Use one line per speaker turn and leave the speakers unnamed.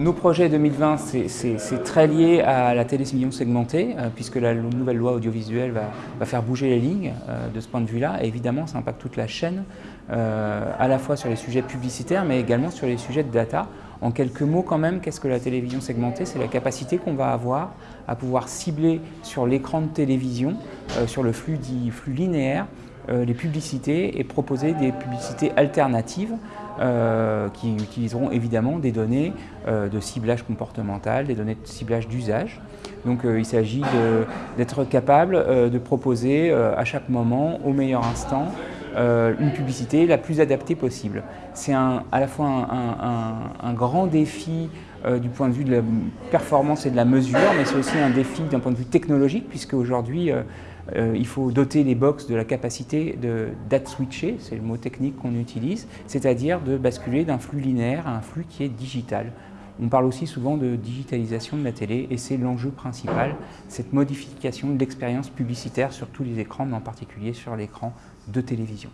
nos projets 2020, c'est très lié à la télévision segmentée, euh, puisque la nouvelle loi audiovisuelle va, faire bouger les lignes euh, de ce point de vue-là. évidemment, ça impacte toute la chaîne, euh, à la fois sur les sujets publicitaires, mais également sur les sujets de data. En quelques mots quand même, qu'est-ce que la télévision segmentée? C'est la capacité qu'on va avoir à pouvoir cibler sur l'écran de télévision, sur le flux linéaire, les publicités et proposer des publicités alternatives qui utiliseront évidemment des données euh, de ciblage comportemental, des données de ciblage d'usage. Donc euh, il s'agit d'être capable de proposer à chaque moment, au meilleur instant, une publicité la plus adaptée possible. C'est à la fois un, grand défi du point de vue de la performance et de la mesure, mais c'est aussi un défi d'un point de vue technologique, puisque aujourd'hui, euh, il faut doter les box de la capacité de date switcher, c'est le mot technique qu'on utilise, c'est-à-dire de basculer d'un flux linéaire à un flux qui est digital. On parle aussi souvent de digitalisation de la télé et c'est l'enjeu principal, cette modification de l'expérience publicitaire sur tous les écrans, mais en particulier sur l'écran de télévision.